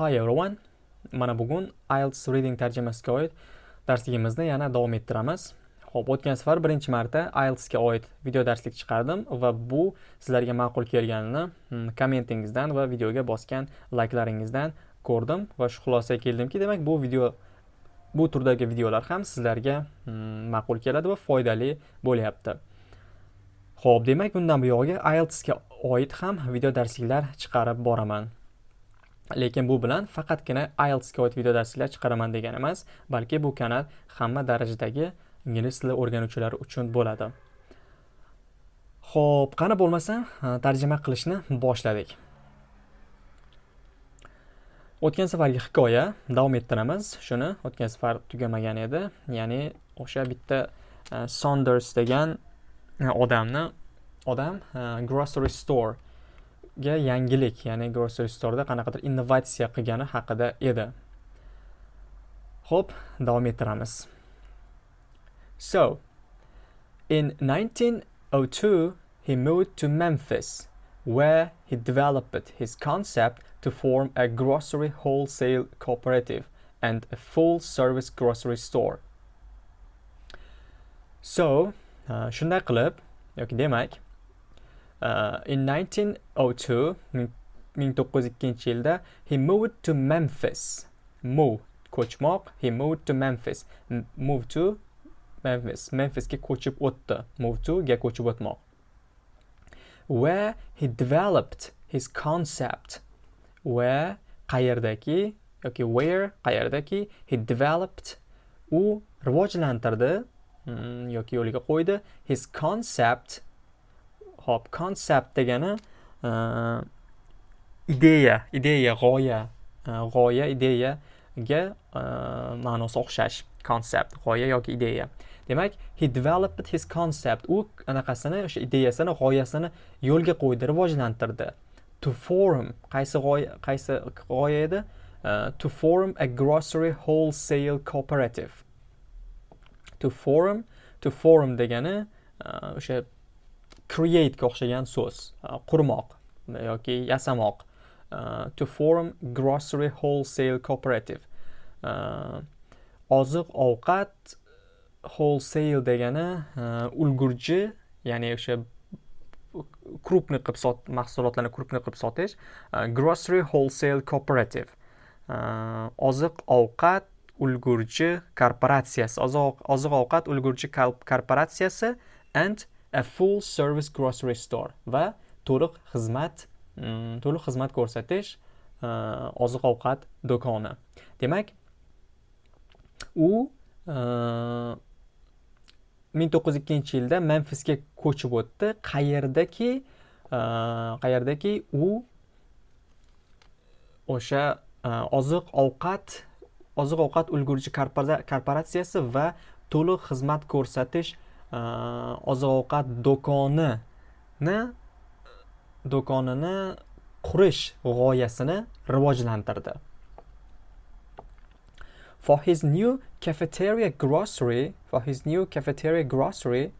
Hi everyone. Mana bugun IELTS reading tarjimasiga oid darsligimizni yana davom ettiramiz. Xo'p, o'tgan safar birinchi marta IELTS ga oid video darslik chiqardim va bu sizlarga ma'qul kelganini hmm, kommentingizdan va videoga bosgan layklaringizdan ko'rdim va shu xulosaga keldimki, demak bu video bu turdagi videolar ham sizlarga hmm, ma'qul keladi va foydali bo'lyapti. Xo'p, demak bundan buyog'iga IELTS ga oid ham video darsliklar chiqarib boraman. Lekin bu bilan faqatgina IELTSga oid video darsliklar chiqaraman degani emas balki bu kanal hamma darajadagi ingliz tili o'rganuvchilari uchun bo'ladi. Ho'p qani bo'lmasam tarjima qilishni boshladik. O'tgan safargi hikoya davom ettiramiz. Shuni o'tgan safar tugamagan edi. Ya'ni o'sha bitta e, sonders degan e, odamni odam e, grocery store ga yangilik ya'ni grocery store'da qanaqadir innovatsiya qilgani haqida edi. Ho'p davom ettiramiz. So in 1902 he moved to memphis where he developed his concept to form a grocery wholesale cooperative and a full service grocery store. So uh, shunday qilib yoki demak Uh, in 1902 1902 yilda he moved to Memphis. Move ko'chmoq he moved to Memphis. Move to Memphis. Memphisga ko'chib o'tdi. Move to ga ko'chib o'tmoq. Where he developed his concept. Where qayerdaki yoki where qayerdaki he developed u rivojlantirdi mm, yoki yo'liga qo'ydi his concept Hop, concept degani e, ideya, ideya, g'oya, e, g'oya, ideyaga e, ma'nosi o'xshash. Concept, g'oya yoki ideya. Demak, he developed his concept. U anaqasini, o'sha ideyasini, g'oyasini yo'lga qo'ydi, rivojlantirdi. To form, qaysi g'oya, qaysi g'oya edi? to form a grocery wholesale cooperative. To form, to form degani o'sha create'ga o'xshagan so'z uh, qurmoq uh, yoki yasamoq uh, to form grocery wholesale cooperative. Oziq ovqat wholesale degani ulgurji ya'ni o'sha крупный qilib sot mahsulotlarni крупный qilib sotish grocery wholesale cooperative. Oziq ovqat ulgurji korporatsiyasi oziq ovqat ulgurji korporatsiyasi and a full service grocery store va to'liq xizmat mm, to'liq xizmat ko'rsatish e, oziq ovqat do'koni. Demak u uh, ming to'qqiz yuz ikkinchi yilda memfisga ko'chib o'tdi. Qayerdaki e, qayerdaki u o'sha oziq ovqat oziq ovqat ulgurji korporatsiyasi va to'liq xizmat ko'rsatish oziq ovqat do'konini do'konini qurish g'oyasini rivojlantirdi for his new cafeteria grocery for his new cafeteria grocery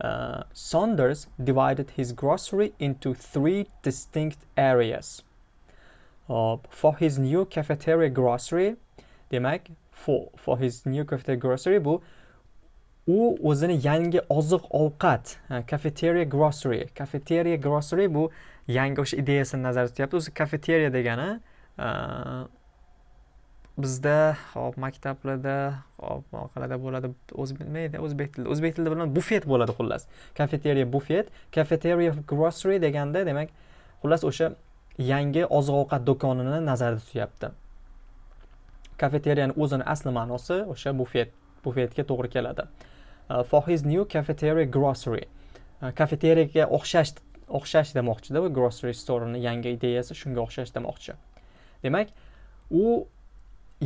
uh, Saunders divided his grocery into three distinct areas. Uh, for his new cafeteria grocery, demak, for, for his new cafeteria grocery bu u o'zini yangi oziq ovqat kafeteriya grocery. Kafeteriya grocery bu yangi o'sha ideyasini nazarda tutyapti. O'zi kafeteriya degani bizda hop maktablarda hop qanaqalarda bo'ladi o'zi bilmaydi o'zbek tilida o'zbek tilida bilan bufet bo'ladi xullas. Kafeteriya bufet kafeteriya grocery deganda demak xullas o'sha yangi oziq ovqat do'konini nazarda tutyapti. Kafeteriyani o'zini asli ma'nosi o'sha bufet bufetga to'g'ri keladi. Uh, Uh, for his new cafeteria grocery. Uh, Kafeteriyaga o'xshash o'xshash demoqchida bu grocery store'ni yangi ideyasi shunga o'xshash demoqchi. Demak u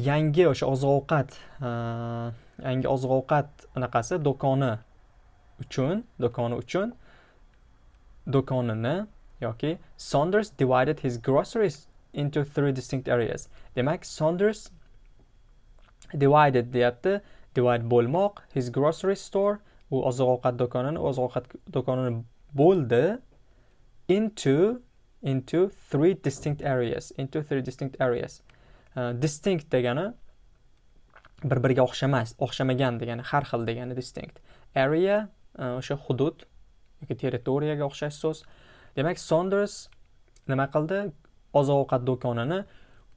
yangi o'sha oziq ovqat uh, yangi oziq ovqat anaqasi do'koni uchun do'koni uchun do'konini yoki Saunders divided his groceries into three distinct areas. Demak Saunders divided deyapti. Divide bo'lmoq his grocery store u oziq ovqat do'konini oziq ovqat do'konini bo'ldi into into three distinct areas into three distinct areas. Э, distinct degani bir biriga o'xshamas o'xshamagan degani har xil degani distinct. Area э, o'sha hudud yoki territoriyaga o'xshash so'z. Demak sonders nima qildi? Oziq ovqat do'konini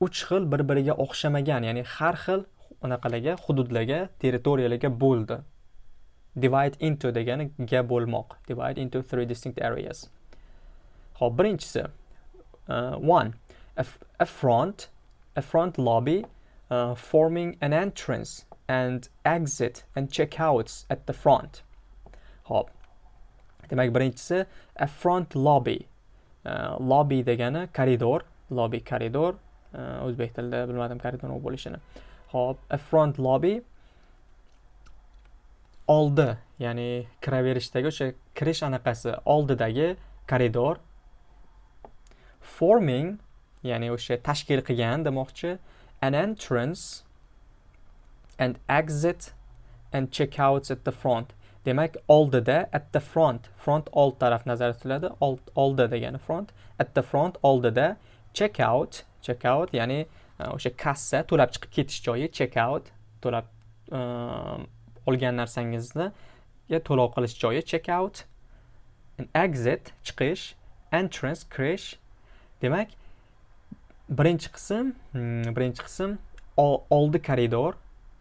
uch xil bir biriga o'xshamagan ya'ni har xil anaqalarga hududlarga territoriyalarga bo'ldi. Divide into degani ga bo'lmoq. Divide into three distinct areas. Ho'p birinchisi uh, one a, a front a front lobby uh, forming an entrance and exit and checkouts at the front. Ho'p demak birinchisi a front lobby. Uh, lobby degani koridor lobby koridor uh, o'zbek tilida bilmadim koridor nima bo'lishini. Hop a front lobby oldi ya'ni kiraverishdagi o'sha kirish anaqasi oldidagi koridor. Forming ya'ni o'sha tashkil qilgan demoqchi an entrance and exit and checkouts at the front. Demak oldida at the front front old taraf nazarda tutiladi oldi degani front at the front oldida checkout checkout ya'ni o'sha kassa to'lab chiqib ketish joyi checkout to'lab э, olgan narsangizni to'lov qilish joyi checkout exit chiqish entrance kirish demak birinchi qism hmm, birinchi qism oldi koridor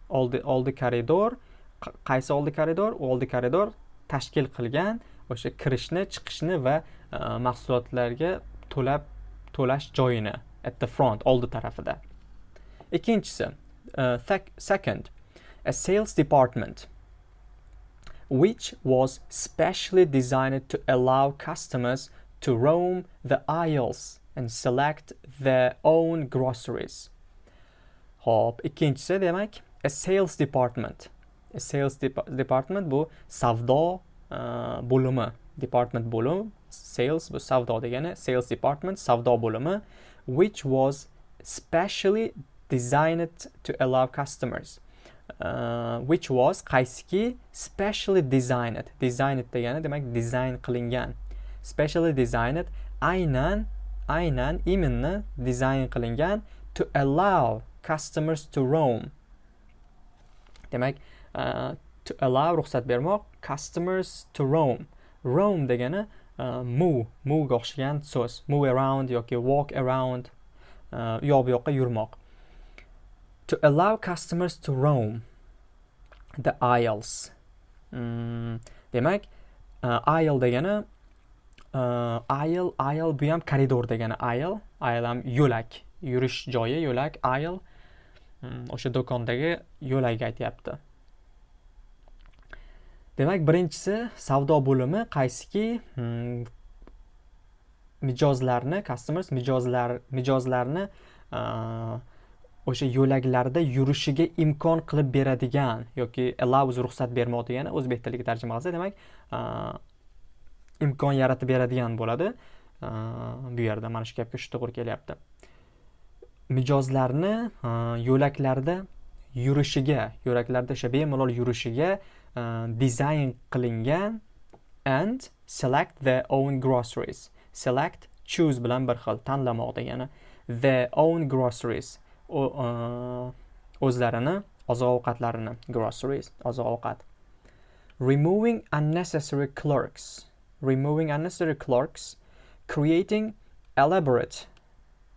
oldi oldi koridor qaysi oldi koridor? Oldi koridor tashkil qilgan o'sha kirishni chiqishni va e, mahsulotlarga to'lab to'lash joyini at the front oldi tarafida. Ikkinchisi uh, e, second a sales department which was specially designed to allow customers to roam the aisles and select their own groceries. Hop, ikkinchisi demak a sales department. A sales de department bu savdo e, uh, bo'limi. Department bo'lim, sales bu savdo degani, sales department savdo bo'limi which was specially designed to allow customers uh, which was qaysiki specially designed. Designed degani demak dizayn qilingan. Specially designed aynan aynan именно dizayn qilingan to allow customers to roam. Demak uh, to allow ruxsat bermoq customers to roam. Roam degani uh, move move'ga o'xshagan so'z. Move around yoki walk around uh, u yoq bu yoqqa yurmoq. To allow customers to roam the aisles. Mm, demak uh, aisle degani uh, aisle aisle bu ham koridor degani aisle. Aisle ham yo'lak yurish joyi yo'lak aisle. Mm, o'sha do'kondagi yo'lakni aytyapti. Demak birinchisi savdo bo'limi qaysiki? Mm, mijozlarni customers mijozlar mijozlarni uh, o'sha yo'laklarda yurishiga imkon qilib beradigan yoki allows ruxsat bermoq degani o'zbek tiliga tarjima qilsa demak imkon yaratib beradigan bo'ladi. Bu yerda mana shu gapga shu to'g'ri kelyapti. Mijozlarni yo'laklarda yurishiga yo'laklarda o'sha bemalol yurishiga dizayn qilingan and select their own groceries. Select choose bilan bir xil tanlamoq degani their own groceries. O'zlarini oziq ovqatlarini groceries oziq ovqat removing unnecessary clerks. Removing unnecessary clerks creating elaborate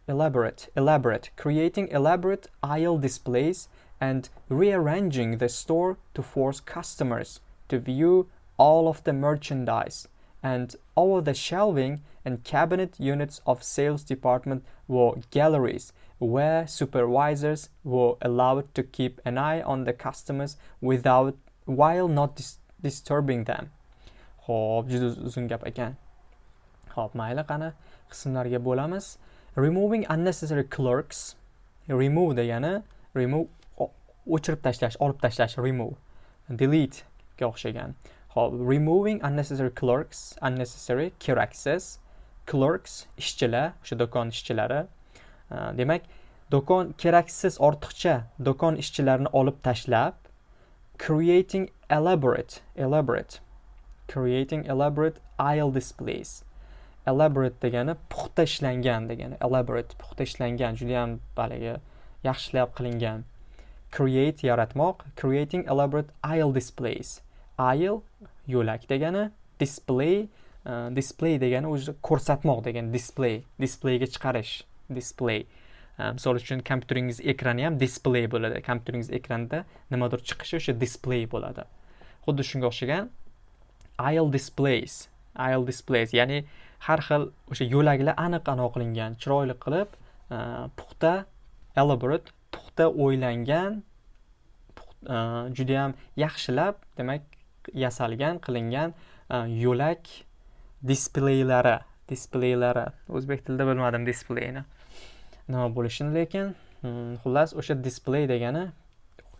elaborate elaborate creating elaborate aisle displays and rearranging the store to force customers to view all of the merchandise and all of the shelving and cabinet units of sales department were galleries where supervisors were allowed to keep an eye on the customers without while not dis disturbing them. Xo'p, juda uzun gap ekan. Xo'p, mayli qani qismlarga bo'lamiz. Removing unnecessary clerks. Remove degani remove o'chirib tashlash, olib tashlash, remove. Delete ga o'xshagan. Xo'p, removing unnecessary clerks, unnecessary keraksiz clerks ishchilar, o'sha do'kon ishchilari demak do'kon keraksiz ortiqcha do'kon ishchilarini olib tashlab creating elaborate elaborate creating elaborate aisle displays. Elaborate degani puxta ishlangan degani elaborate puxta ishlangan judayam haligi yaxshilab qilingan. Create yaratmoq creating elaborate aisle displays. Aisle yo'lak degani display uh, display degani o'zi ko'rsatmoq degani display displayga chiqarish. Display. Uh, misol uchun kompyuteringiz ekrani ham display bo'ladi. Kompyuteringiz ekranida nimadir chiqishi o'sha display bo'ladi. Xuddi shunga o'xshagan aisle displays aisle displays. Ya'ni har xil o'sha yo'laklar aniq aniq qilingan chiroyli qilib uh, puxta elaborate puxta o'ylangan ehm, judayam yaxshilab demak yasalgan qilingan yo'lak displeylari displeylari o'zbek tilida bilmadim displeyni nima bo'lishini lekin mm, xullas o'sha displey degani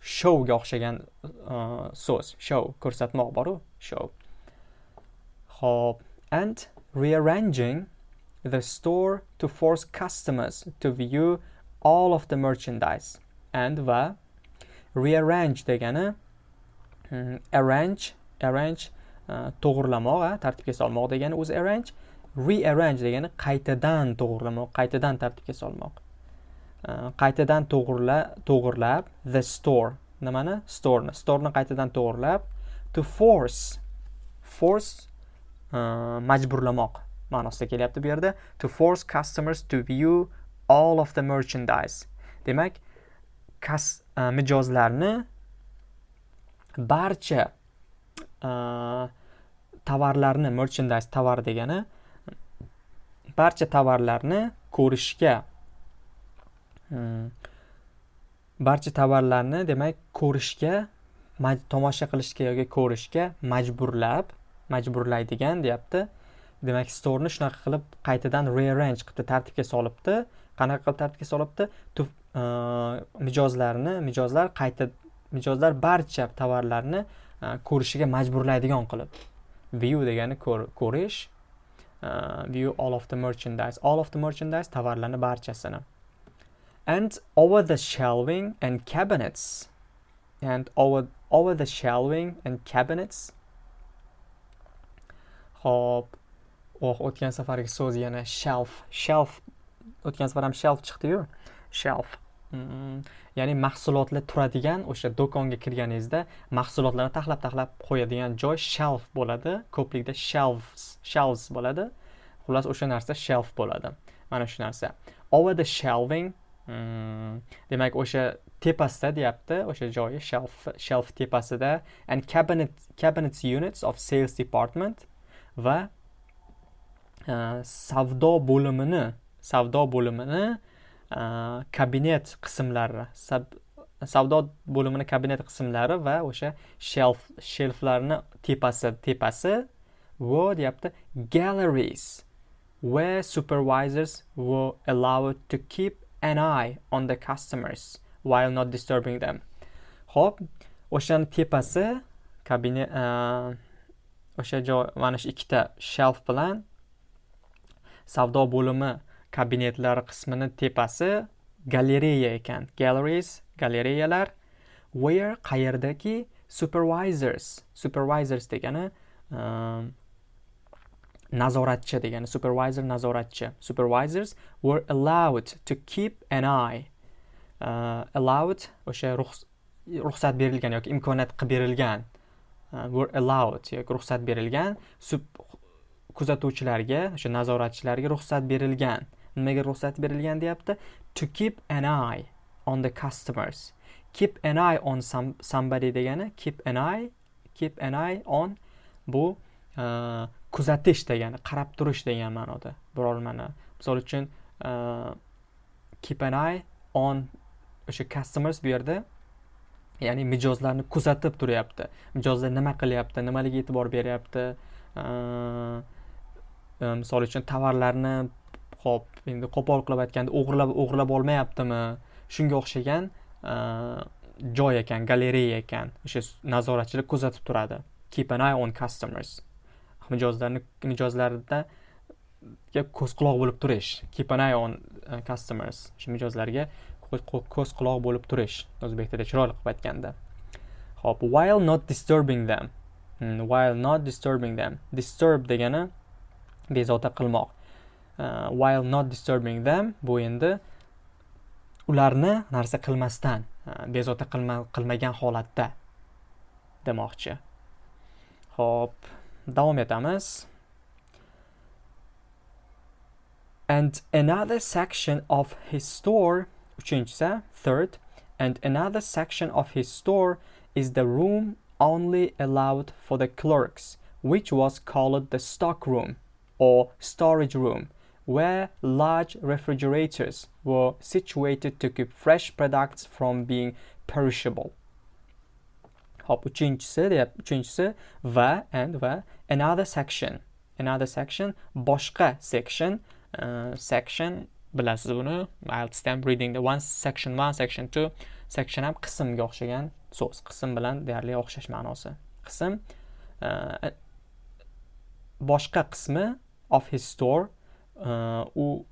shouga o'xshagan e, so'z show ko'rsatmoq boru show. Ho'p and rearranging the store to force customers to view all of the merchandise and va rearrange degani mm, arrange arrange e, to'g'irlamoq tartibga solmoq degani o'zi arrange rearrange degani qaytadan to'g'irlamoq qaytadan tartibga solmoq. Qaytadan to'g'irla to'g'irlab the store. Nimani? Storeni. Storeni qaytadan to'g'irlab to force force uh, majburlamoq ma'nosida kelyapti bu yerda. To force customers to view all of the merchandise. Demak kas uh, e, mijozlarni barcha uh, tovarlarni merchandise tovar degani barcha tovarlarni ko'rishga hmm, barcha tovarlarni demak ko'rishga tomosha qilishga yoki ko'rishga majburlab majburlaydigan deyapti. Demak storni shunaqa qilib qaytadan rearrange qilibdi tartibga solibdi. Qanaqa qilib tartibga solibdi? E, mijozlarni mijozlar qayta mijozlar barcha tovarlarni e, ko'rishiga majburlaydigan qilib. View degani ko'rish view all of the merchandise. All of the merchandise tovarlarni barchasini. And over the shelving and cabinets. And over over the shelving and cabinets. Hop. Oh o'tgan safargi so'z yana shelf shelf. O'tgan safar ham shelf chiqdi-yu. Shelf. Ya'ni mahsulotlar turadigan o'sha do'konga kirganingizda mahsulotlarni taxlab taxlab qo'yadigan joy shelf bo'ladi. Ko'plikda shelves shelves bo'ladi. Xullas o'sha narsa shelf bo'ladi. Mana shu narsa. Over the shelving mm, demak o'sha tepasida deyapti o'sha joyi shelf shelf tepasida and cabinet cabinets units of sales department va uh, savdo bo'limini savdo bo'limini kabinet qismlari savdo bo'limini kabinet qismlari va o'sha shelf shelflarni tepasi tepasi va deyapti galleries where supervisors were allowed to keep an eye on the customers while not disturbing them. Ho'p o'shani tepasi kabinet o'sha joy mana shu ikkita shelf bilan savdo bo'limi kabinetlar qismini tepasi galereya ekan. Galleries galereyalar where qayerdaki? Supervisors. Supervisors degani um, nazoratchi degani. Supervisor nazoratchi. Supervisors were allowed to keep an eye. Uh, allowed o'sha ruxsat berilgan yoki imkoniyat qilib berilgan uh, were allowed yoki ruxsat berilgan kuzatuvchilarga o'sha nazoratchilarga ruxsat berilgan. Nimaga ruxsat berilgan deyapti? To keep an eye on the customers. Keep an eye on some, somebody degani keep an eye keep an eye on bu uh, kuzatish degani qarab turish degan ma'noda. Birormani misol uchun uh, keep an eye on o'sha customers bu yerda ya'ni mijozlarni kuzatib turyapti. Mijozlar nima qilyapti? Nimalarga e'tibor beryapti? Uh, misol uchun tovarlarni ho'p endi qo'pol qilib aytganda o'g'irlab o'g'irlab olmayaptimi? Shunga o'xshagan e, joy ekan galereya ekan. O'sha nazoratchilar kuzatib turadi. Keep an eye on customers. Mijozlarni mijozlarda ko'z quloq bo'lib turish. Keep an eye on e, customers. O'sha mijozlarga ko'z quloq bo'lib turish. O'zbek tilida chiroyli qilib aytganda. Ho'p while not disturbing them. Hmm, while not disturbing them. Disturb degani bezovta qilmoq. Uh, while not disturbing them bu endi ularni narsa qilmasdan bezovta qilmagan holatda demoqchi. Ho'p davom etamiz. And another section of his store uchinchisi third and another section of his store is the room only allowed for the clerks which was called the stock room or storage room. Where large refrigerators were situated to keep fresh products from being perishable. Hop uchinchisi deyap uchinchisi va and va another section. Another section boshqa section. Uh, section bilasiz buni? Stamp reading the one section one section two. Section ham qismga o'xshagan so'z. Qism bilan deyarli o'xshash ma'nosi. Qism uh, boshqa qismi of his store u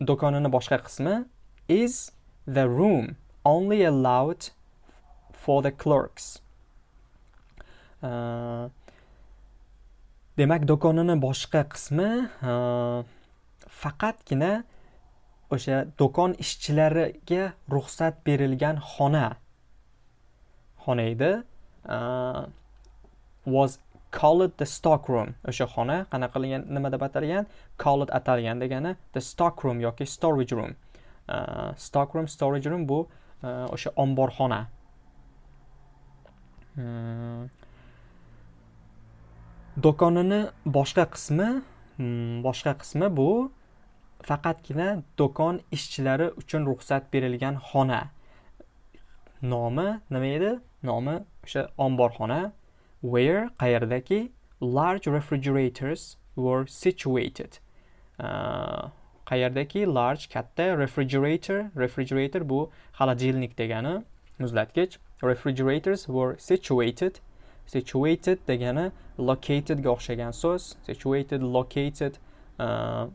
do'konini boshqa qismi is the room only allowed for the clerks. Uh, demak do'konini boshqa qismi uh, faqatgina o'sha do'kon ishchilariga ruxsat berilgan xona. Xona edi. Uh, was call the stock room o'sha xona qanaqa qilingan nima deb atalgan? Call atalgan degani the stock room yoki storage room. Uh, stock room storage room bu o'sha uh, omborxona. Hmm. do'konini boshqa qismi hmm, boshqa qismi bu faqatgina do'kon ishchilari uchun ruxsat berilgan xona. Nomi nima edi? Nomi o'sha omborxona. Where qayerdaki large refrigerators were situated. Uh, qayerdaki large katta refrigerator refrigerator bu холодильник degani muzlatgich. Refrigerators were situated situated degani locatedga o'xshagan so'z. Situated located uh,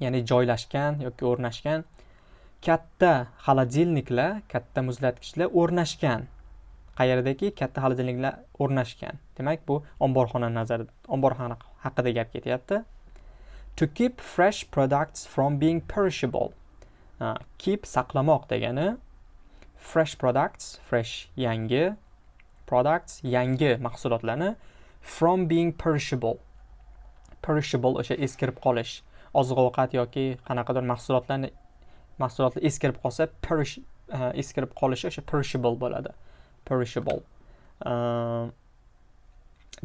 ya'ni joylashgan yoki o'rnashgan. Katta холодильникlar katta muzlatgichlar o'rnashgan. Qayerdaki katta xolodilniklar o'rnashgan. Demak bu omborxona nazar omborxona haqida gap ketyapti. To keep fresh products from being perishable. Uh, keep saqlamoq degani fresh products fresh yangi products yangi mahsulotlarni from being perishable. Perishable o'sha eskirib qolish oziq ovqat yoki qanaqadir mahsulotlarni mahsulotlar eskirib qolsa perish uh, eskirib qolishi o'sha perishable bo'ladi. Perishable ehm,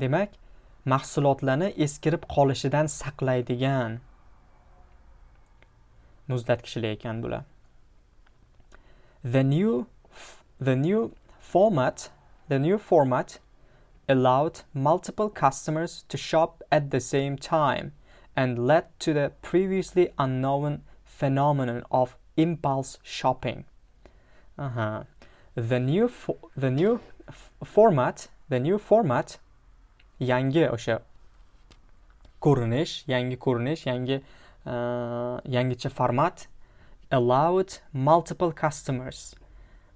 demak mahsulotlarni eskirib qolishidan saqlaydigan muzlatgichlar ekan bular the new the new format the new format allowed multiple customers to shop at the same time and led to the previously unknown phenomenon of impulse shopping. Uh-huh. The new the new format the new format yangi o'sha ko'rinish yangi ko'rinish yangi uh, yangicha format allowed multiple customers.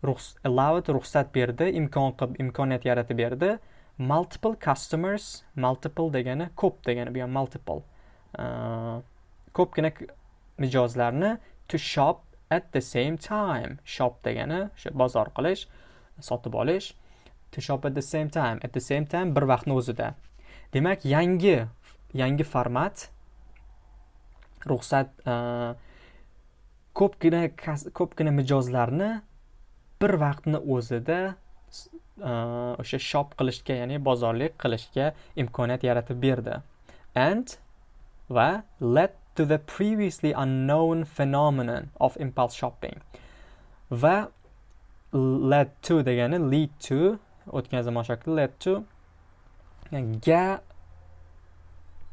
Ruxs, allowed ruxsat berdi imkon qilib imkoniyat yaratib berdi. Multiple customers multiple degani ko'p degani bu ham multiple. Uh, ko'pgina mijozlarni to shop at the same time shop degani o'sha bozor qilish sotib olish to shop at the same time. At the same time bir vaqtni o'zida. Demak yangi yangi format ruxsat e, ko'pgina ko'pgina mijozlarni bir vaqtni o'zida e, o'sha shop qilishga ya'ni bozorlik qilishga imkoniyat yaratib berdi. And va let to the previously unknown phenomenon of impulse shopping. Va led to degani lead to o'tgan zamon shakli led to ga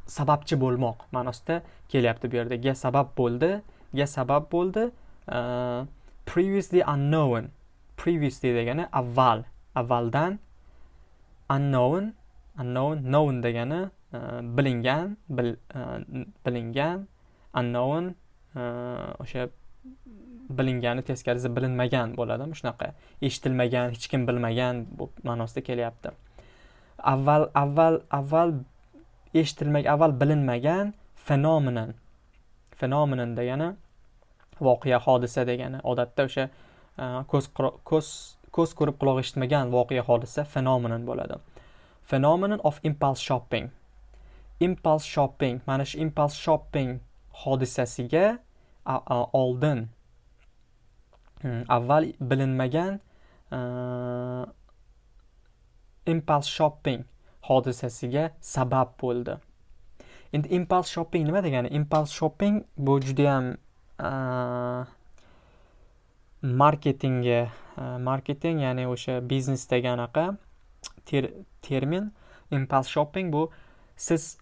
sababchi bo'lmoq ma'nosida kelyapti bu yerda. Ga sabab bo'ldi ga sabab bo'ldi uh, previously unknown previously degani avval avvaldan unknown unknown known degani uh, bilingan bil, uh, bilingan unknown e, o'sha bilingani teskarisi bilinmagan bo'ladimi? Shunaqa eshitilmagan hech kim bilmagan ma'nosida kelyapti. Avval avval avval eshitilmagan avval bilinmagan fenomenon fenomenon degani voqea hodisa degani odatda o'sha e, ko'z ko'z ko'z ko'rib quloq eshitmagan voqea hodisa fenomenon bo'ladi. Phenomenon of impulse shopping. Impulse shopping mana shu impulse shopping hodisasiga oldin hmm, avval bilinmagan impulse shopping hodisasiga sabab bo'ldi. Endi impulse shopping nima degani? Impulse shopping bu judayam marketingga marketing ya'ni o'sha biznesdagi anaqa ter, termin. Impulse shopping bu siz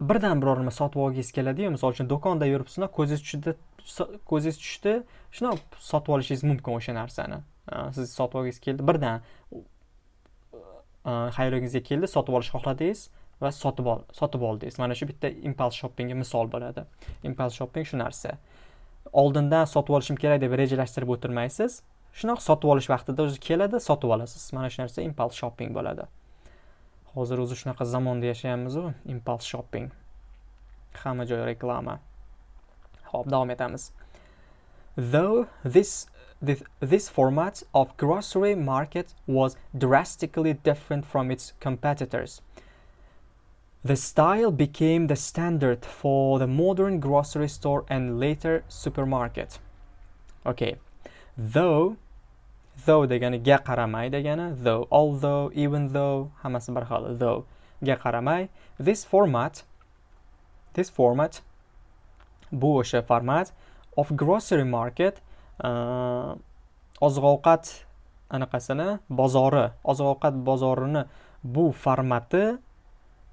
birdan biror nima sotib olgingiz keladiyu. Misol uchun do'konda yuribsizda ko'zingiz tushdi ko'zingiz tushdi shundoq sotib olishingiz mumkin o'sha narsani. Siz sotib olgingiz keldi birdan xayolingizga keldi sotib olishni xohladingiz va sotib ol sotib oldingiz. Mana shu bitta impuls shoppingga misol bo'ladi. Impuls shopping shu narsa. Oldindan sotib olishim kerak deb rejalashtirib o'tirmaysiz. Shundoq sotib olish vaqtida o'zi keladi sotib olasiz. Mana shu narsa impuls shopping bo'ladi. Hozir o'zi shunaqa zamonda yashayapmizu impuls shopping hamma joy reklama ho'p davom etamiz though this This, this format of grocery market was drastically different from its competitors. The style became the standard for the modern grocery store and later supermarket. Okay, though though degani ga qaramay degani though although even though hammasi bir xil though ga qaramay. This format this format bu o'sha format of grocery market uh, oziq ovqat anaqasini bozori oziq ovqat bozorini bu formati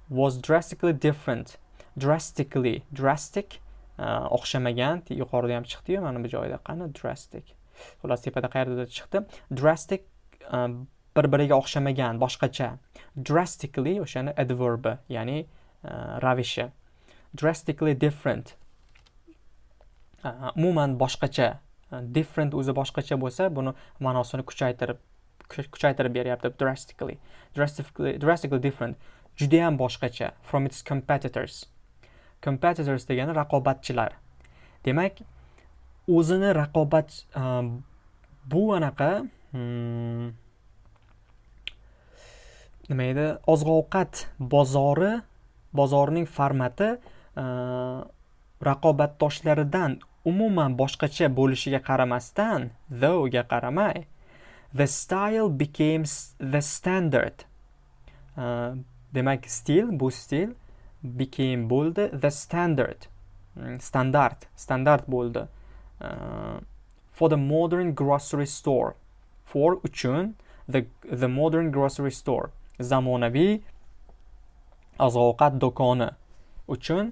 was drastically different drastically drastic uh, o'xshamagan yuqorida ham chiqdiyu mana bu joyda qani drastic. Xullas tepada qayerdadir chiqdi? Drastic e, bir biriga o'xshamagan boshqacha. Drastically o'shani adverbi ya'ni e, ravishi. Drastically different. E, umuman boshqacha. Different o'zi boshqacha bo'lsa buni ma'nosini kuchaytirib kuchaytirib beryapti drastically. Drastically drastically different. Judayam boshqacha. From its competitors. Competitors degani raqobatchilar. Demak o'zini raqobat bu anaqa hmm, nima edi? Oziq ovqat bozori bozorining formati raqobatdoshlaridan umuman boshqacha bo'lishiga qaramasdan thoughga qaramay the style became the standard. Uh, demak stil bu stil became bo'ldi the standard. Hmm, standart standart bo'ldi. Uh, for the modern grocery store. For uchun the, the modern grocery store. Zamonaviy oziq ovqat do'koni. Uchun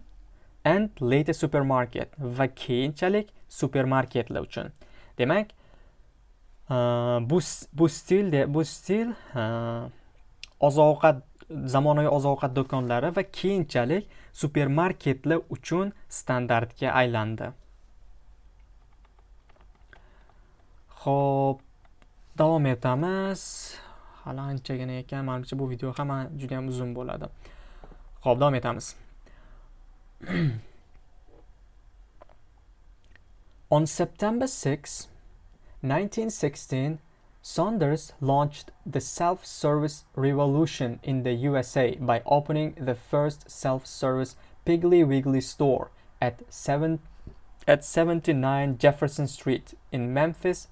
and later supermarket va keyinchalik supermarketlar uchun. Demak uh, bu bu stil bu stil uh, oziq ovqat zamonaviy oziq ovqat do'konlari va keyinchalik supermarketlar uchun standartga aylandi. Xo'p, davom etamiz. Hali anchagina ekan menimcha bu video ham juda ham uzun bo'ladi. Xo'p, davom etamiz. On September 6, 1916, Saunders launched the self-service revolution in the USA by opening the first self-service Piggly Wiggly store at 7 at 79 Jefferson Street in Memphis,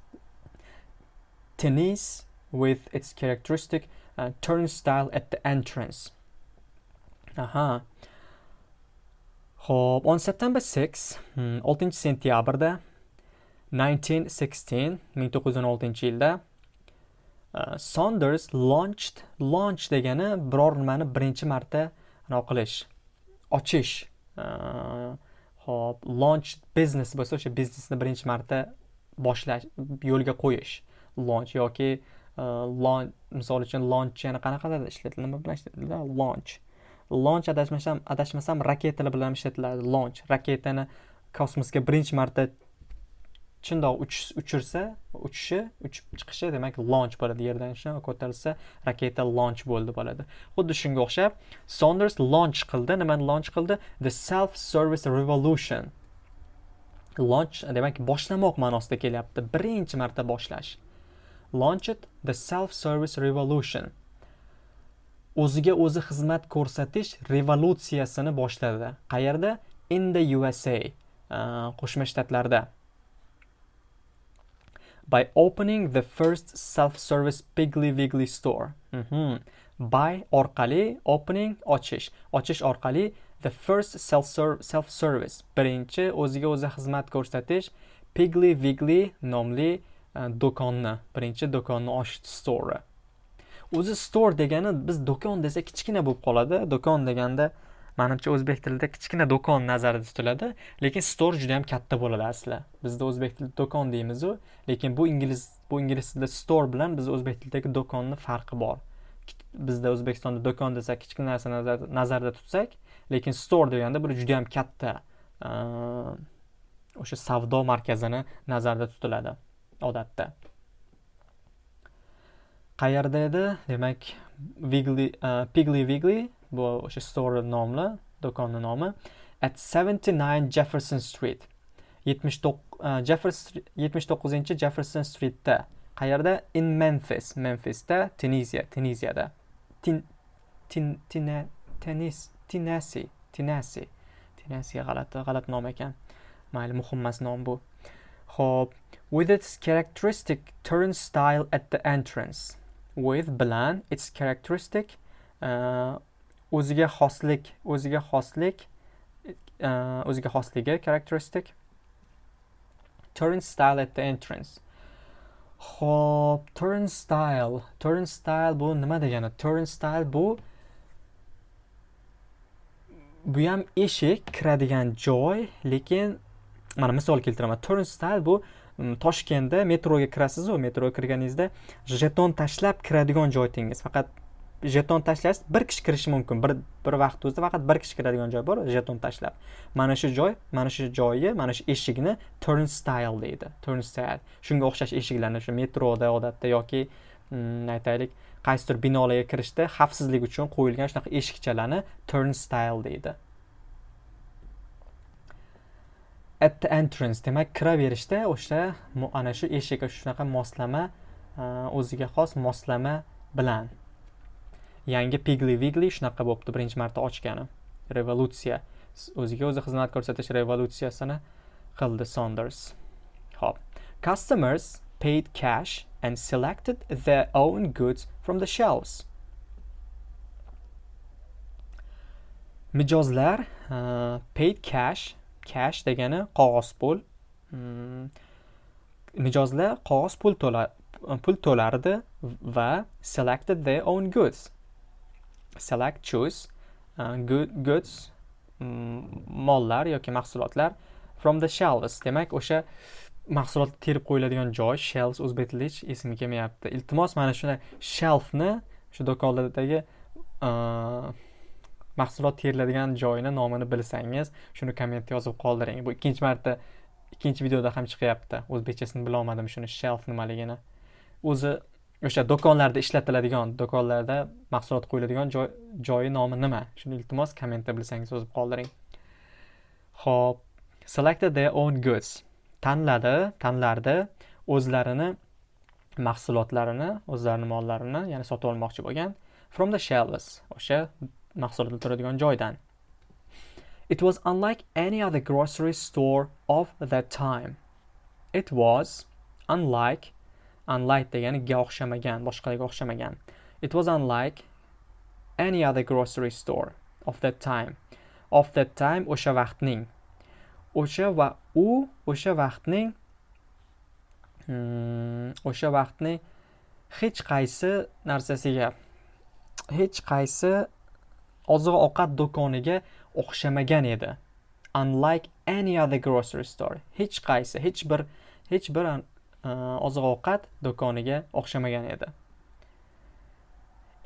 tennis with its characteristic uh, turnstile at the entrance. Aha. Xo'p, on September 6, 6 sentyabrda 1916 1916 yilda uh, Saunders launched launch degani biror nimani birinchi marta anaqa qilish ochish hop uh, launch business bo'lsa o'sha biznesni birinchi marta boshlash yo'lga qo'yish launch yoki e, launch misol uchun launch yana qanaqalarda ishlatiladi nima bilan ishlatiladi? Launch. Launch adashmasam adashmasam raketalar bilan ishlatiladi. Launch. Raketani kosmosga birinchi marta shundoq uchirsa uchishi uchib chiqishi demak launch bo'ladi. Yerdan shunaqa ko'tarilsa raketa launch bo'ldi bo'ladi. Xuddi shunga o'xshab sonders launch qildi. Nimani launch qildi? The self service revolution. Launch demak boshlamoq ma'nosida kelyapti. Birinchi marta boshlash. Launched the self service revolution. O'ziga o'zi xizmat ko'rsatish revolyutsiyasini boshladi. Qayerda? In the usa uh, qo'shma shtatlarda. By opening the first self-service Piggly Wiggly store. Mm -hmm. By orqali opening ochish, ochish orqali the first self-service. Birinchi o'ziga o'zi xizmat ko'rsatish Piggly Wiggly nomli E, do'konni birinchi do'konni ochdi store o'zi store degani biz do'kon desa kichkina bo'lib qoladi. Do'kon deganda manimcha o'zbek tilida kichkina do'kon nazarda tutiladi lekin store juda yam katta bo'ladi asli. Bizda o'zbek tilida do'kon deymizu lekin bu ingliz bu ingliz tilida store bilan biz o'zbek tilidagi do'konni farqi bor. Bizda o'zbekistonda do'kon desak kichkina narsa nazarda tutsak lekin store deganda bu juda yam katta e, o'sha savdo markazini nazarda tutiladi. Odatda. Qayerda edi? Demak Wiggly, uh, Piggly Wiggly bu o'sha store nomli do'konni nomi at 79 Jefferson Street. 79 79 uh, Jefferson Streetda. Qayerda? In Memphis. Memphisda Tunisiya Tunisiyada tin tin tenis Tinasi, Tinasi. Tinasi g'alati, g'alati nom ekan. Mayli, muhim emas nom bu. Hop with its characteristic turnstile at the entrance. With bilan its characteristic uh, o'ziga xoslik, o'ziga xoslik, uh, o'ziga xosligi characteristic turnstile at the entrance. Xo'p, turnstile, turnstile bu nima degani? Turnstile bu bu ham eshik kiradigan joy lekin mana misol keltiraman. Turnstile bu toshkentda metroga kirasizu metroga kirganingizda jeton tashlab kiradigan joy tengiz faqat jeton tashlash bir kishi kirishi mumkin. Bir bir vaqt o'zida faqat bir kishi kiradigan joy bor jeton tashlab. Mana shu joy mana shu joyi mana shu eshikni turnstile deydi. Turnstile shunga o'xshash eshiklarni shu metroda odatda yoki aytaylik qaysidir binolarga kirishda xavfsizlik uchun qo'yilgan shunaqa eshikchalarni turnstile deydi. At the entrance demak kiraverishda o'sha ana shu eshikka shunaqa moslama e, o'ziga xos moslama bilan yangi pigli vigli shunaqa bo'libdi birinchi marta ochgani. Revolyutsiya o'ziga o'zi xizmat ko'rsatish revolyutsiyasini qildi sonders ho'p. Customers paid cash and selected their own goods from the shelves. Mijozlar uh, paid cash, cash degani qog'oz pul. Hmm. Mijozlar qog'oz pul to'la pul to'lardi va selected their own goods. Select choose uh, good, goods mm, mollar yoki mahsulotlar from the shelves. Demak, o'sha mahsulot terib qo'yiladigan joy shelves o'zbek tilida hech esimga kelmayapti iltimos mana shunday shelfni shu do'konlardagi uh, mahsulot teriladigan joyini nomini bilsangiz shuni kommentda yozib qoldiring. Bu ikkinchi marta ikkinchi videoda ham chiqyapti. O'zbekchasini bilolmadim shuni shelf nimaligini. O'zi o'sha do'konlarda ishlatiladigan do'konlarda mahsulot qo'yiladigan joy joyi nomi nima? Shuni iltimos kommentda bilsangiz yozib qoldiring. Ho'p selected their own goods. Tanladi tanlardi o'zlarini mahsulotlarini o'zlarini mollarini ya'ni sotib olmoqchi bo'lgan. From the shelves. O'sha mahsulotlar turadigan joydan. It was unlike any other grocery store of that time. It was unlike unlike deganiga o'xshamagan boshqalarga o'xshamagan. It was unlike any other grocery store of that time. Of that time o'sha vaqtning. O'sha va u o'sha vaqtning hmm, o'sha vaqtning hech qaysi narsasiga hech qaysi oziq ovqat do'koniga o'xshamagan edi unlike any other grocery store hech qaysi hech bir hech bir e, oziq ovqat do'koniga o'xshamagan edi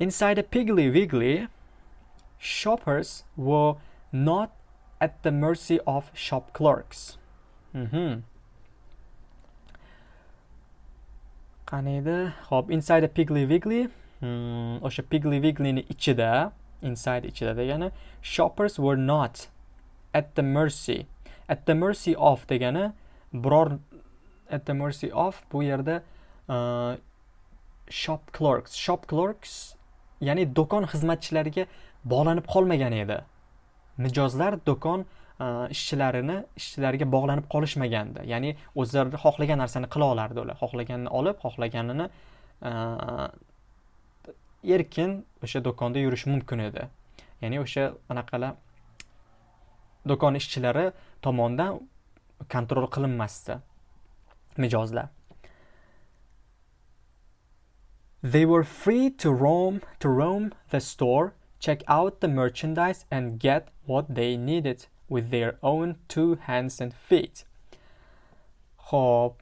inside a piggly wiggly shoppers were not at the mercy of shop clerks. Mhm. qani edi hop inside a piggly wiggly hmm, o'sha piggly wigglyni ichida inside ichida degani shoppers were not at the mercy at the mercy of degani biror at the mercy of bu yerda uh, shop clerks. Shop clerks ya'ni do'kon xizmatchilariga bog'lanib qolmagan edi. Mijozlar do'kon uh, ishchilarini ishchilariga bog'lanib qolishmagandi. Ya'ni o'zlari xohlagan narsani qila olardi ular. Xohlaganini olib xohlaganini uh, erkin o'sha do'konda yurishi mumkin edi ya'ni o'sha anaqalar do'kon ishchilari tomonidan kontrol qilinmasdi mijozlar They were free to roam to roam the store, check out the merchandise and get what they needed with their own two hands and feet. Xo'p,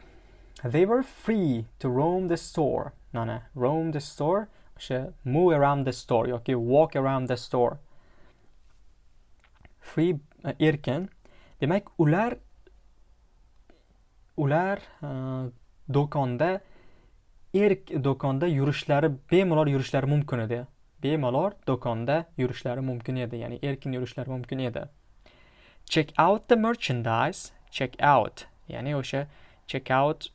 they were free to roam the store. Mana, roam the store, o'sha move around the store yoki walk around the store. Free uh, erkin. Demak, ular ular uh, do'konda erk do'konda yurishlari bemalol yurishlari mumkin edi bemalol do'konda yurishlari mumkin edi ya'ni erkin yurishlari mumkin edi check out the merchandise. Check out. Ya'ni o'sha check out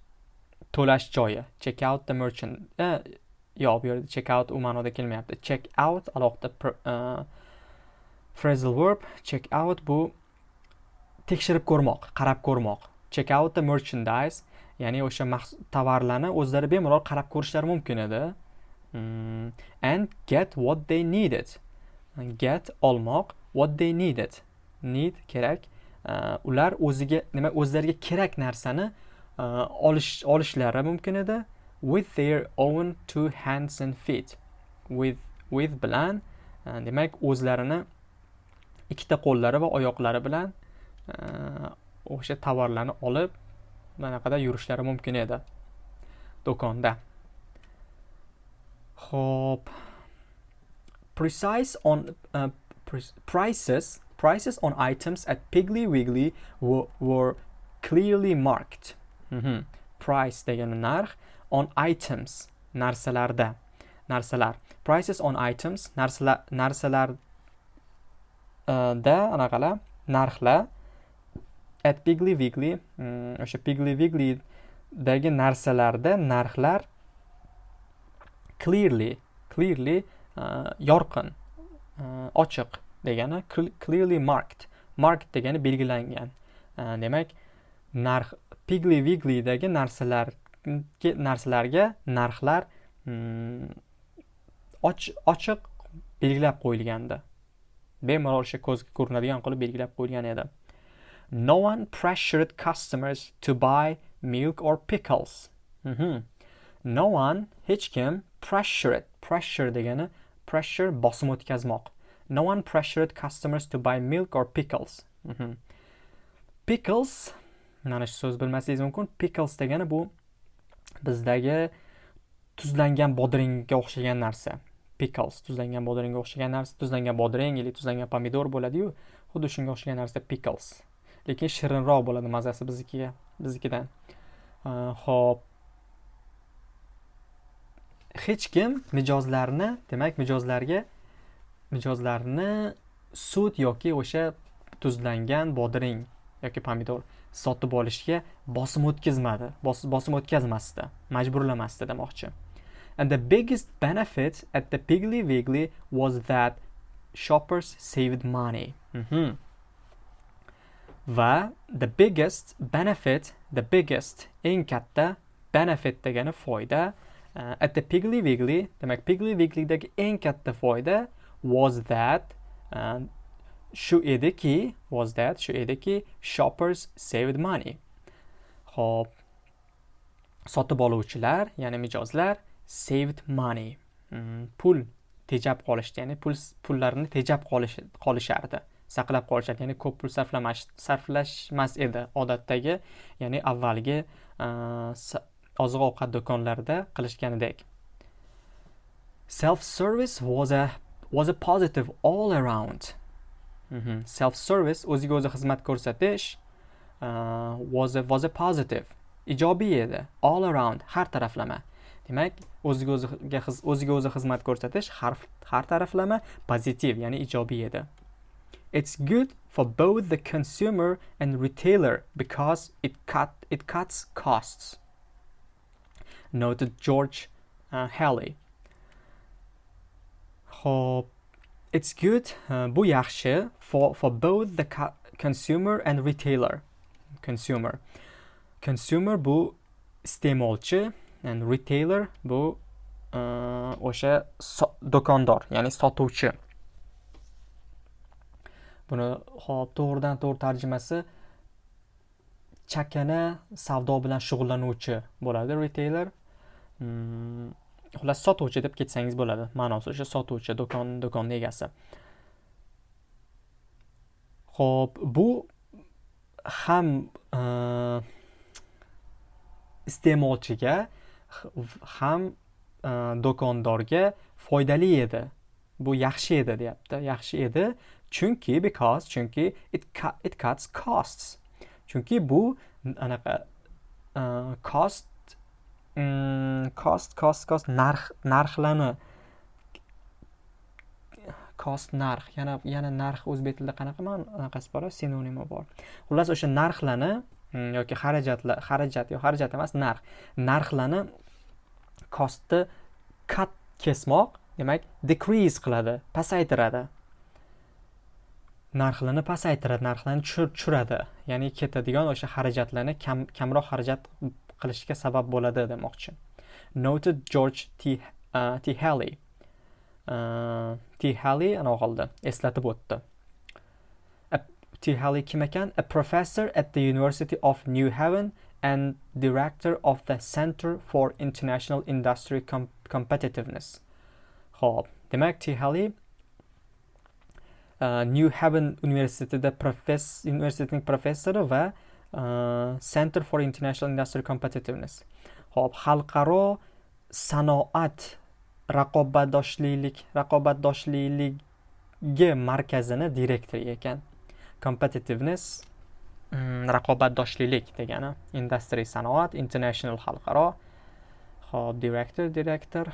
to'lash joyi. Check out the merchant eh, yo'q bu yerda check out u ma'noda kelmayapti. Check out alohida uh, phrasal verb check out bu tekshirib ko'rmoq qarab ko'rmoq. Check out the merchandise ya'ni o'sha tovarlarni o'zlari bemalol qarab ko'rishlari mumkin edi. Mm, and get what they needed. Get olmoq what they needed. Need kerak. Uh, ular o'ziga nima o'zlariga kerak narsani uh, olish olishlari mumkin edi. With their own two hands and feet. With with bilan uh, demak o'zlarini ikkita qo'llari va oyoqlari bilan uh, o'sha tovarlarni olib manaqada yurishlari mumkin edi do'konda. Ho'p precise on uh, prices prices on items at Piggly Wiggly were, were clearly marked. Mm -hmm. price degani narx on items narsalarda narsalar. Prices on items narsalar narsalarda uh, anaqalar narxlar at pigly weekly mm, o'sha o'sha pigly weeklydagi narsalarda narxlar clearly clearly uh, yorqin uh, ochiq degani clearly marked marked degani belgilangan. Uh, demak narx pigly weeklydagi narsalar narsalarga narxlar mm, ochiq belgilab qo'yilgandi bemalol o'sha ko'zga ko'rinadigan qilib belgilab qo'yilgan edi No one pressured customers to buy milk or pickles. Mm -hmm. No one, hech kim, pressured. Pressure degani pressure bosim o'tkazmoq. No one pressured customers to buy milk or pickles. Mm -hmm. Pickles, mana shu so'z bilmasligingiz mumkin. Pickles degani bu bizdagi tuzlangan bodringga o'xshagan narsa. Pickles tuzlangan bodringga o'xshagan narsa, tuzlangan bodring yoki tuzlangan pomidor bo'ladi-yu, xuddi shunga o'xshagan narsa pickles. lekin shirinroq bo'ladi mazasi biznikiga biznikidan ho'p hech kim mijozlarni demak mijozlarga mijozlarni sut yoki o'sha tuzlangan bodring yoki pomidor sotib olishga bosim o'tkazmadi. Bosim o'tkazmasdi. Majburlamasdi demoqchi. And the biggest benefit at the piggly wiggly was that shoppers saved money. Mm -hmm. va the biggest benefit the biggest eng katta benefit degani foyda uh, at the piggly wiggly demak piggly wigglydagi eng katta foyda was that uh, shu ediki was that? Shu ediki shoppers saved money. Ho'p sotib oluvchilar ya'ni mijozlar saved money. Mm, pul tejab qolishdi ya'ni pul pullarini tejab qolishardi. Saqlab qolishardi ya'ni ko'p pul sarflamash sarflashmas edi odatdagi ya'ni avvalgi uh, oziq ovqat do'konlarida qilishganidek. Self service was a was a positive all around. Mm-hmm. self service o'ziga o'zi xizmat ko'rsatish uh, was a was a positive. Ijobiy edi. All around har taraflama. Demak o'ziga o'ziga o'ziga o'zi xizmat ko'rsatish har har taraflama pozitiv ya'ni ijobiy edi. It's good for both the consumer and retailer because it cut it cuts costs. Noted George uh, Halley. Hope. It's good uh, bu yaxshi for for both the consumer and retailer. Consumer. Consumer bu iste'molchi and retailer bu uh, o'sha do'kondor ya'ni sotuvchi. Buni hop to'g'ridan to'g'ri tarjimasi chakana savdo bilan shug'ullanuvchi bo'ladi retailer. Hmm, xullas sotuvchi deb ketsangiz bo'ladi. Ma'nosi o'sha sotuvchi do'kon do'konni egasi. Ho'p bu ham e, iste'molchiga ham e, do'kondorga foydali edi. Bu yaxshi edi deyapti yaxshi edi. Chunki because chunki it, it cuts costs. Chunki bu anaqa uh, cost cost cost cost narx narxlarni cost narx yana yana narx o'zbek tilida qanaqa anaqasi bor sinonimi bor xullas o'sha narxlarni yoki xarajatlar xarajat yo xarajat emas narx narxlarni costni kat kesmoq demak decrease qiladi pasaytiradi. Narxlarni pasaytiradi narxlarni tushiradi ya'ni ketadigan o'sha xarajatlarni kam kamroq xarajat qilishga sabab bo'ladi demoqchi noted george t, uh, t halley uh, t halley anavi qildi eslatib o'tdi T. Halley kim ekan? A professor at the University of New Haven and director of the Center for International Industry Com Competitiveness. Xo'p, demak T. Halley uh, New Haven universitetida profes universitetining professori va Э, Center for International Industry Competitiveness. Xo'p, xalqaro sanoat raqobatdoshlilik raqobatdoshliligi markazini direktori ekan. competitiveness mm, raqobatdoshlilik degani industry sanoat international xalqaro hop director direktor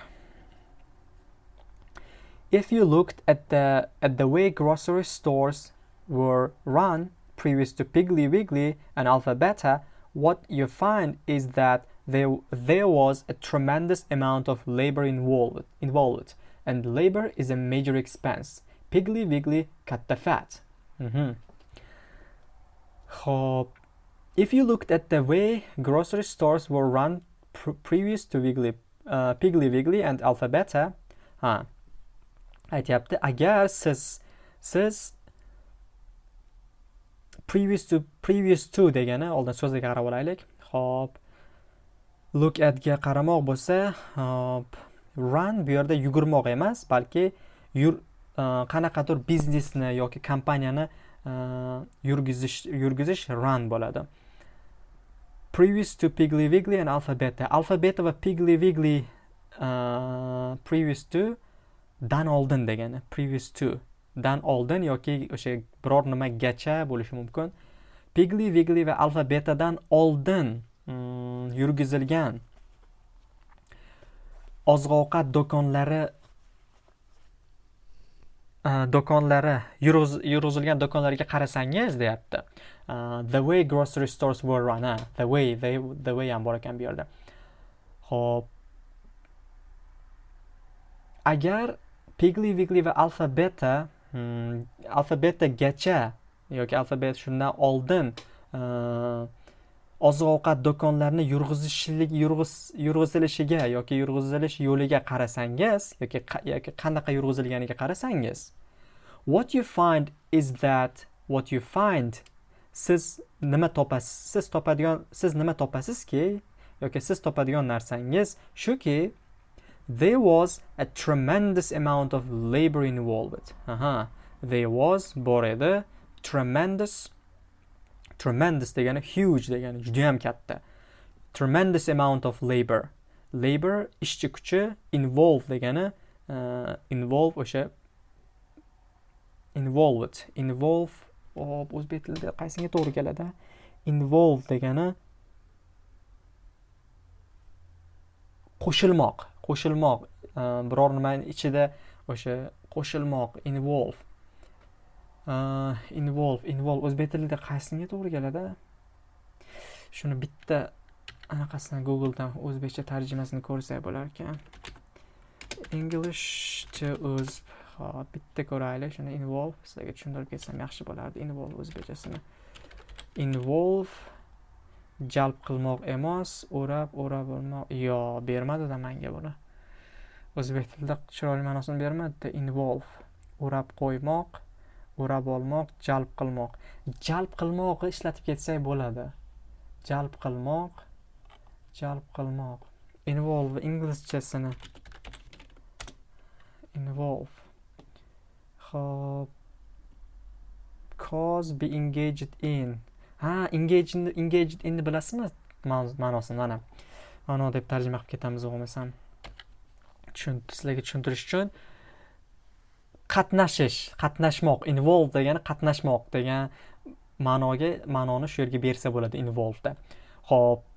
if you looked at the at the way grocery stores were run previous to Piggly Wiggly and Alpha Beta, what you find is that there, there was a tremendous amount of labor involved, involved, and labor is a major expense. Piggly Wiggly cut the fat. Mm -hmm. If you looked at the way grocery stores were run pr previous to Wiggly, uh, Piggly Wiggly and Alphabeta, ha, aytyapti agar siz siz previous to previous to degani oldin so'zga qarab olaylik. Hop. Look atga qaramoq bo'lsa hop. Run bu yerda yugurmoq emas balki yur e, qanaqadir biznesni yoki kompaniyani e, yurgizish yurgizish run bo'ladi. Previous to piggly wiggly and alpha beta alpha beta va piggly wiggly uh, previous to dan oldin degani. Previous to. Dan oldin yoki o'sha biror nimagacha bo'lishi mumkin. Pigli vigli va alfa betadan oldin mm, yurgizilgan oziq ovqat do'konlari do'konlari yurg'izilgan do'konlarga qarasangiz deyapti. The way grocery stores were run ha the way they, the way ham bor ekan bu yerda. Ho'p. Agar pigli vigli va alfa beta Hmm, alfabetagacha yoki alfabet shundan oldin e, oziq ovqat do'konlarini yurg'izishlik yurg'izilishiga yoki yurg'izilish yo'liga qarasangiz yoki yoki qanaqa yurg'izilganiga qarasangiz what you find is that what you find siz nima topasiz siz topadigan siz nima topasizki yoki siz topadigan narsangiz shuki there was a tremendous amount of labor involved. Aha. There was bor edi tremendous tremendous degani huge degani juda ham katta. Tremendous amount of labor. Labor ishchi kuchi involve degani uh, involve o'sha involved involve hop oh, o'zbek tilida qaysiga to'g'ri keladi? Involve degani qo'shilmoq. Qo'shilmoq. Ehm, biror nimani ichida o'sha qo'shilmoq involve. Ehm, involve involve. O'zbek tilida qaysiga to'g'ri keladi? Shuni bitta anaqasidan googledan o'zbekcha tarjimasini ko'rsak bo'lar ekan. English to o'z hop bitta ko'raylik. Shuni involve. Sizlarga tushuntirib ketsam yaxshi bo'lardi. Involve o'zbekchasini. Involve. Jalb qilmoq emas. O'rab o'rab olmoq yo bermadida menga buni. O'zbek tilida chiroyli ma'nosini bermadida involve o'rab qo'ymoq o'rab olmoq jalb qilmoq. Jalb qilmoqni ishlatib ketsak bo'ladi. Jalb qilmoq jalb qilmoq. Involve inglizchasini. Involve. Hop cause be engaged in. Ha engaged engaged in bilasizmi ma'nosini mana? Ma'no deb tarjima qilib ketamiz bo'lmasam sizlarga tushuntirish uchun qatnashish qatnashmoq involve degani qatnashmoq degan ma'noga ma'noni shu yerga bersa bo'ladi involveda ho'p.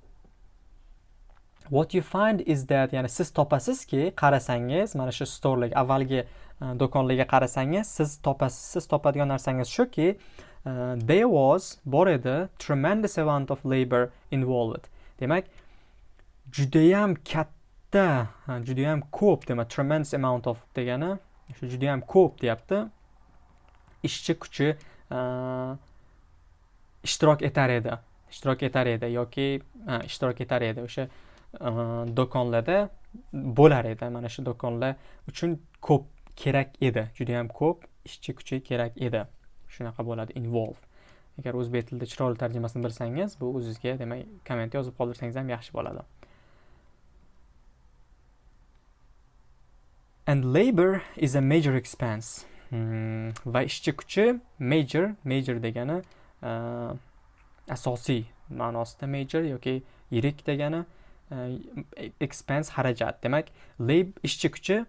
What you find is that ya'ni siz topasizki qarasangiz mana shu storelarga avvalgi e, do'konlarga qarasangiz siz topasiz siz topadigan narsangiz shuki uh, there was bor edi tremendous amount of labor involved. Demak judayam katta judayam ko'p demak tremendous amount of degani shu juda yam ko'p deyapti. Ishchi kuchi ishtirok etar edi ishtirok etar edi yoki ishtirok etar edi o'sha do'konlarda bo'lar edi. Mana shu do'konlar uchun ko'p kerak edi juda yam ko'p ishchi kuchi kerak edi. Shunaqa bo'ladi involve. Agar o'zbek tilida chiroyli tarjimasini bilsangiz bu o'zizga demak komment yozib qoldirsangiz ham yaxshi bo'ladi. And labor is a major expense. Hmm, va ishchi kuchi major major degani uh, asosiy ma'nosida major yoki yirik degani uh, expense xarajat. Demak lab ishchi kuchi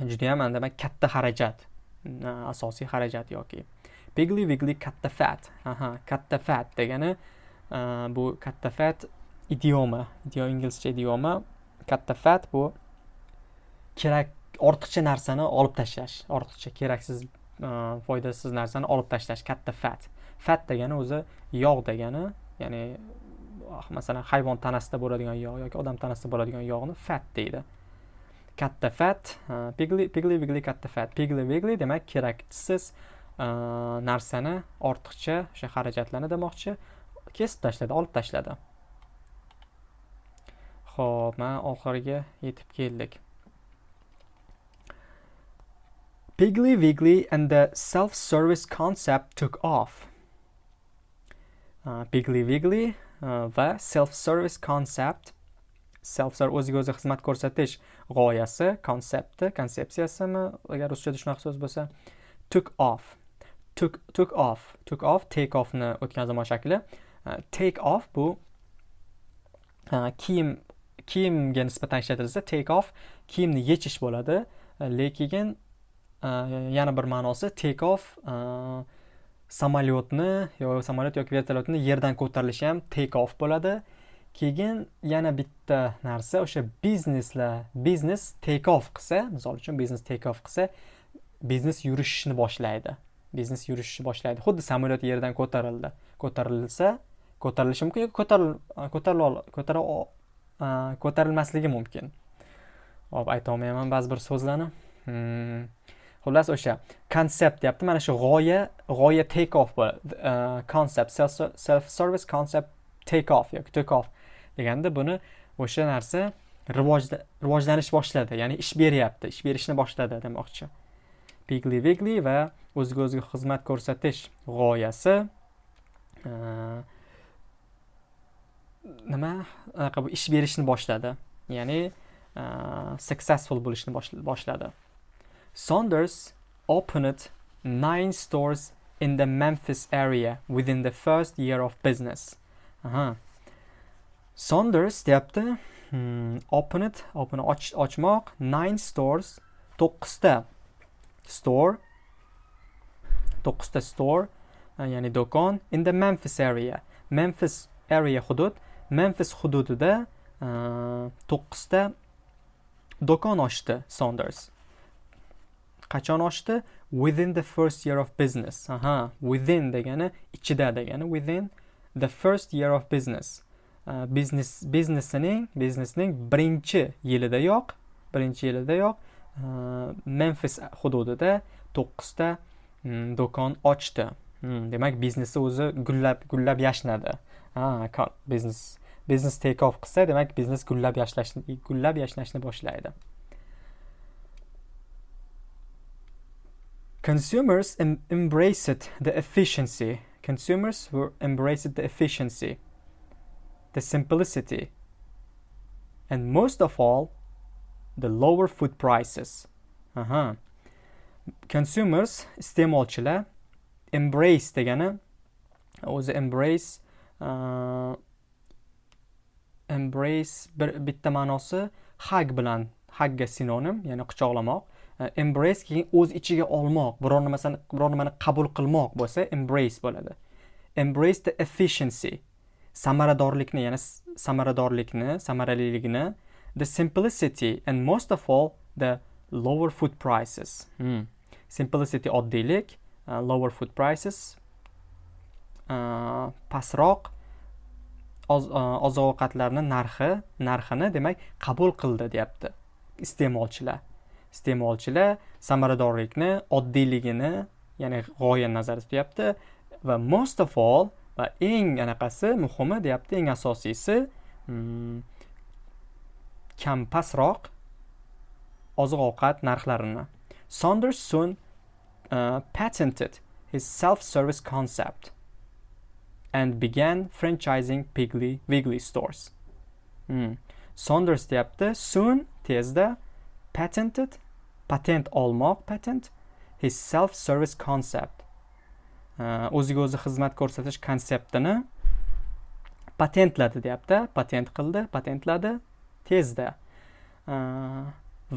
juda ham demak katta xarajat uh, asosiy xarajat yoki bigly wiggly katta fat. Aha katta fat degani uh, bu katta fat idioma inglizcha idioma katta fat bu kerak ortiqcha narsani olib tashlash ortiqcha keraksiz e, foydasiz narsani olib tashlash katta fat. Fat degani o'zi yog' degani ya'ni ah, masalan hayvon tanasida bo'ladigan yog' yoki odam tanasida bo'ladigan yog'ni fat deydi. Katta fat e, pigli pigli vigli katta fat. Pigli vigli demak keraksiz e, narsani ortiqcha o'sha xarajatlarni demoqchi kesib tashladi olib tashladi. Ho'p mana oxiriga yetib keldik. Piggly Wiggly and the self-service concept took off. Uh, Piggly Wiggly uh, va self-service concept. Self-service o'ziga o'zi xizmat ko'rsatish g'oyasi konsepti konsepsiyasimi agar ruschada shunaqa so'z bo'lsa took off. Took took off. Took off take offni o'tgan zamon shakli. Uh, take off bu uh, kiyim kiyimga nisbatan ishlatilsa take off kiyimni yechish bo'ladi uh, lekin yana bir ma'nosi take off samolyotni yo samolyot yoki vertolyotni yerdan ko'tarilishi ham take off bo'ladi. Keyin yana bitta narsa o'sha bizneslar biznes take off qilsa misol uchun biznes take off qilsa biznes yurishishni boshlaydi. Biznes yurishishni boshlaydi. Xuddi samolyot yerdan ko'tarildi ko'tarilsa ko'tarilishi mumkin yoki e, e, ko'tarilmasligi mumkin. Hop aytolmayman ba'zi bir so'zlarni. Hmm. Xullas o'sha. Konsept deyapti. Mana shu g'oya g'oya take off konsept uh, self service concept take off yoki take off deganda buni o'sha narsa rivojlanish boshladi. Ya'ni ish beryapti. Ish berishni boshladi demoqchi. Pigli vigli va o'ziga o'ziga xizmat ko'rsatish g'oyasi. Uh, nima? Anaqa bu ish berishni boshladi. Ya'ni uh, successful bo'lishni boshladi. Saunders opened nine stores in the Memphis area within the first year of business. Aha. Saunders deyapti. Hmm, opened, open och, nine stores, to'qqizta store, to'qqizta store, uh, ya'ni do'kon in the Memphis area. Memphis area hudud, Memphis hududida uh, to'qqizta do'kon ochdi Saunders. Qachon ochdi within the first year of business. Aha within degani ichida degani within the first year of business. Uh, business biznesining biznesning birinchi yilidayoq birinchi yilidayoq uh, memfis hududida to'qqizta um, do'kon ochdi. Hmm, demak biznesi o'zi gullab gullab yashnadi. Ha biznes biznes take off qilsa demak biznes gullab yashlash gullab yashnashni boshlaydi. Consumers em embraced the efficiency. Consumers were embraced the efficiency, the simplicity, and most of all, the lower food prices. Aha. Consumers iste'molchilar embrace degani o'zi embrace uh, embrace bir bitta ma'nosi hug bilan hugga sinonim ya'ni quchoqlamoq E, embrace keyin o'z ichiga olmoq biror narsani biror nimani qabul qilmoq bo'lsa embrace bo'ladi. Embrace the efficiency samaradorlikni ya'ni samaradorlikni samaraliligini the simplicity and most of all the lower food prices. Hmm. simplicity oddiylik uh, lower food prices uh, pastroq uh, oziq ovqatlarni narxi narxini demak qabul qildi deyapti iste'molchilar. Iste'molchilar samaradorlikni oddiyligini ya'ni g'oyani nazarda tutyapti va most of all va eng anaqasi muhimi deyapti eng asosiysi hmm, kam pastroq oziq ovqat narxlarini saunders soon uh, patented his self-service concept and began franchising Piggly Wiggly stores. Hmm. Saunders deyapti soon tezda patented patent olmoq patent his self service concept o'ziga o'zi xizmat ko'rsatish konseptini patentladi deyapti patent qildi patentladi tezda.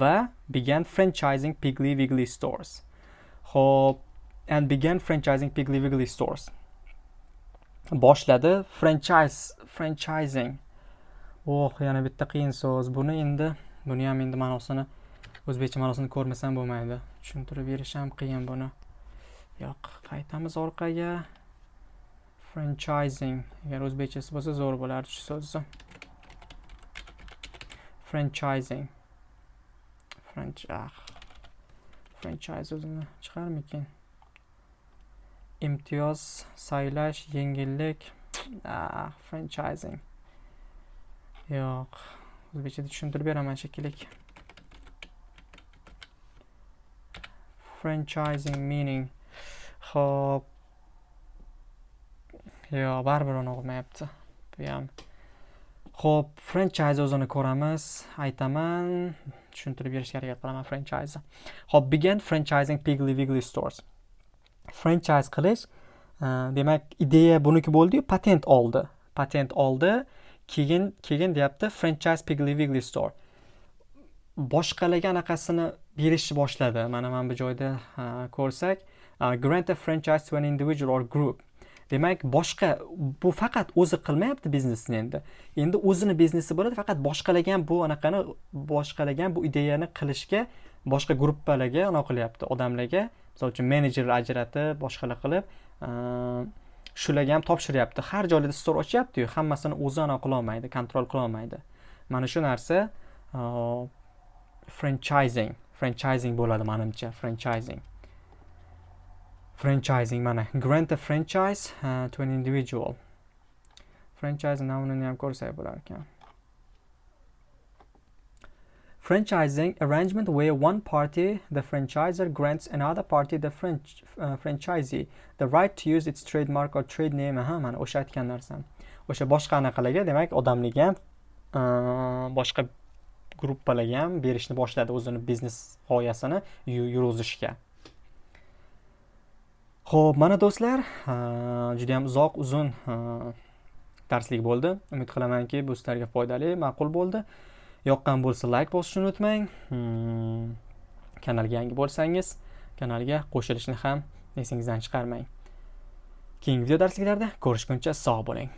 Va began franchising Piggly Wiggly stores. Xo'p, and began franchising Piggly Wiggly stores. Boshladi franchise franchising. Oh yana bitta qiyin so'z. Buni endi buni ham endi ma'nosini o'zbekcha ma'nosini ko'rmasam bo'lmaydi. Tushuntirib berish ham qiyin buni. Yo'q qaytamiz orqaga. Franchising. Agar o'zbekchasi bo'lsa zo'r bo'lardi shu so'zni. Franchising. Franch ah. Franchise o'zini chiqarmikin? Imtiyoz saylash yengillik. Ah franchising. Yo'q. O'zbekchada tushuntirib beraman shekilli franchising meaning ho'p yo baribir uni bu ham ho'p franchise o'zini ko'ramiz aytaman tushuntirib berishga harakat qilaman franchise ho'p began franchising piggly wiggly stores. Franchise qilish e, demak ideya buniki bo'ldiyu patent oldi. Patent oldi keyin keyin deyapti franchise piggly wiggly store. Boshqalarga anaqasini berishni boshladi mana mana bu joyda ko'rsak grant a franchise to an individual or group. Demak boshqa bu faqat o'zi qilmayapti biznesni endi. Endi o'zini biznesi bo'ladi faqat boshqalarga ham bu anaqani boshqalarga bu ideyani qilishga boshqa gruppalarga anaqa qilyapti. Odamlarga misol uchun menejerlar ajratib boshqalar qilib shularga ham topshiryapti. Har joylarda stor ochyaptiyu hammasini o'zi anaqa qilolmaydi kontrol qilolmaydi mana shu narsa franchising. Franchising bo'ladi manimcha franchising. Franchising mana grant a franchise uh, to an individual. Franchise nomini ham ko'rsak bo'lar ekan. Franchising arrangement where one party the franchisor grants another party the French, uh, franchisee the right to use its trademark or trade name aha mana o'sha aytgan narsam. O'sha boshqa anaqalarga demak odamlarga ham uh, boshqa gruppalarga ham berishni boshladi o'zini biznes g'oyasini yurg'izishga. Ho'p mana do'stlar juda yam uzoq uzun darslik bo'ldi. Umid qilamanki bu sizlarga foydali ma'qul bo'ldi. Yoqqan bo'lsa layk bosishni unutmang. Hmm, kanalga yangi bo'lsangiz kanalga qo'shilishni ham esingizdan chiqarmang. Keyingi video darsliklarda ko'rishguncha sog' bo'ling.